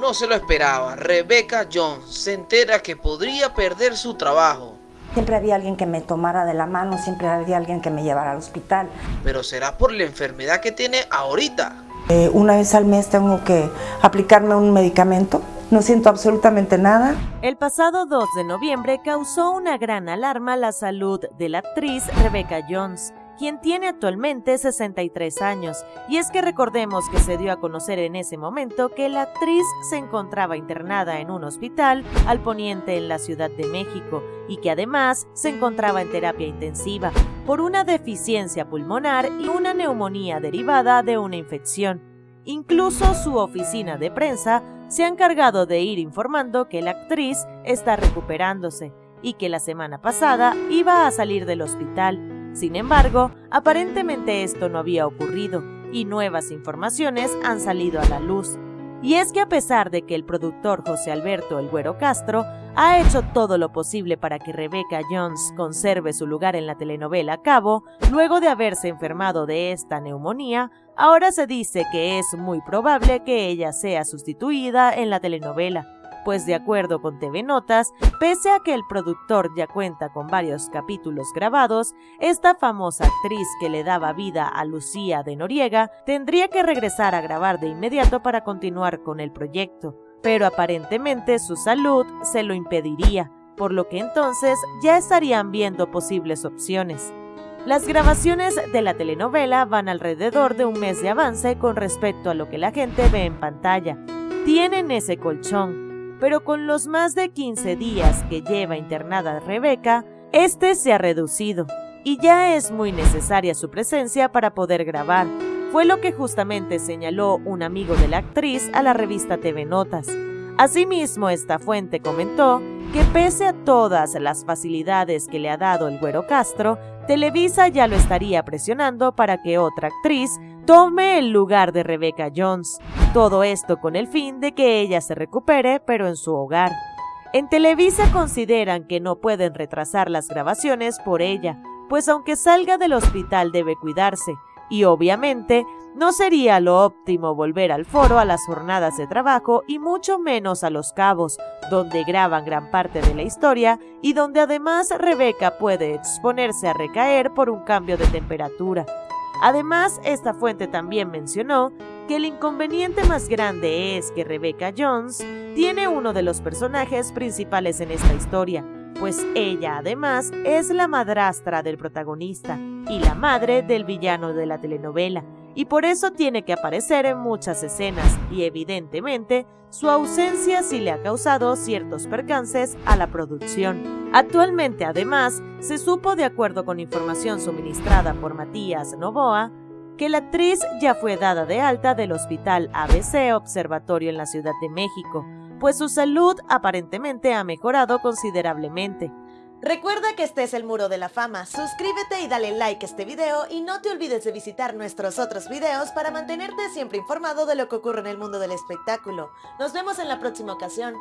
No se lo esperaba, Rebecca Jones se entera que podría perder su trabajo. Siempre había alguien que me tomara de la mano, siempre había alguien que me llevara al hospital. Pero será por la enfermedad que tiene ahorita. Eh, una vez al mes tengo que aplicarme un medicamento no siento absolutamente nada. El pasado 2 de noviembre causó una gran alarma la salud de la actriz Rebecca Jones, quien tiene actualmente 63 años. Y es que recordemos que se dio a conocer en ese momento que la actriz se encontraba internada en un hospital al poniente en la Ciudad de México y que además se encontraba en terapia intensiva por una deficiencia pulmonar y una neumonía derivada de una infección. Incluso su oficina de prensa se ha encargado de ir informando que la actriz está recuperándose y que la semana pasada iba a salir del hospital. Sin embargo, aparentemente esto no había ocurrido y nuevas informaciones han salido a la luz. Y es que a pesar de que el productor José Alberto El Güero Castro ha hecho todo lo posible para que Rebecca Jones conserve su lugar en la telenovela Cabo, luego de haberse enfermado de esta neumonía, Ahora se dice que es muy probable que ella sea sustituida en la telenovela, pues de acuerdo con TV Notas, pese a que el productor ya cuenta con varios capítulos grabados, esta famosa actriz que le daba vida a Lucía de Noriega tendría que regresar a grabar de inmediato para continuar con el proyecto, pero aparentemente su salud se lo impediría, por lo que entonces ya estarían viendo posibles opciones. Las grabaciones de la telenovela van alrededor de un mes de avance con respecto a lo que la gente ve en pantalla. Tienen ese colchón, pero con los más de 15 días que lleva internada Rebeca, este se ha reducido y ya es muy necesaria su presencia para poder grabar. Fue lo que justamente señaló un amigo de la actriz a la revista TV Notas. Asimismo, esta fuente comentó que pese a todas las facilidades que le ha dado el Güero Castro, Televisa ya lo estaría presionando para que otra actriz tome el lugar de Rebecca Jones. Todo esto con el fin de que ella se recupere, pero en su hogar. En Televisa consideran que no pueden retrasar las grabaciones por ella, pues aunque salga del hospital debe cuidarse, y obviamente no sería lo óptimo volver al foro a las jornadas de trabajo y mucho menos a Los Cabos, donde graban gran parte de la historia y donde además Rebeca puede exponerse a recaer por un cambio de temperatura. Además, esta fuente también mencionó que el inconveniente más grande es que Rebecca Jones tiene uno de los personajes principales en esta historia, pues ella además es la madrastra del protagonista y la madre del villano de la telenovela, y por eso tiene que aparecer en muchas escenas y evidentemente su ausencia sí le ha causado ciertos percances a la producción. Actualmente además se supo de acuerdo con información suministrada por Matías Novoa que la actriz ya fue dada de alta del Hospital ABC Observatorio en la Ciudad de México, pues su salud aparentemente ha mejorado considerablemente. Recuerda que este es el Muro de la Fama, suscríbete y dale like a este video y no te olvides de visitar nuestros otros videos para mantenerte siempre informado de lo que ocurre en el mundo del espectáculo. Nos vemos en la próxima ocasión.